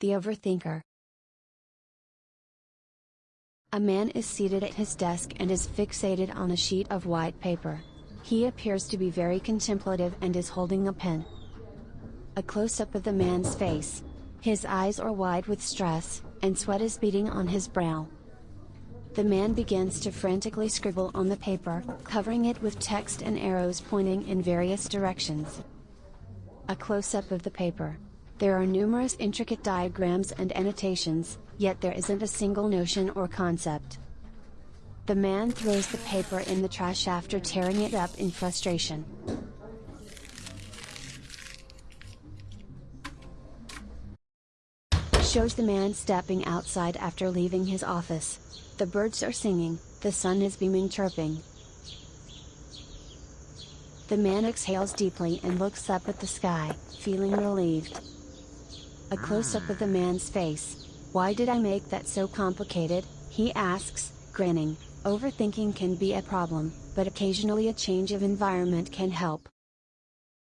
The Overthinker. A man is seated at his desk and is fixated on a sheet of white paper. He appears to be very contemplative and is holding a pen. A close-up of the man's face. His eyes are wide with stress, and sweat is beading on his brow. The man begins to frantically scribble on the paper, covering it with text and arrows pointing in various directions. A close-up of the paper. There are numerous intricate diagrams and annotations, yet there isn't a single notion or concept. The man throws the paper in the trash after tearing it up in frustration. Shows the man stepping outside after leaving his office. The birds are singing, the sun is beaming chirping. The man exhales deeply and looks up at the sky, feeling relieved. A close-up of the man's face, why did I make that so complicated? He asks, grinning. Overthinking can be a problem, but occasionally a change of environment can help.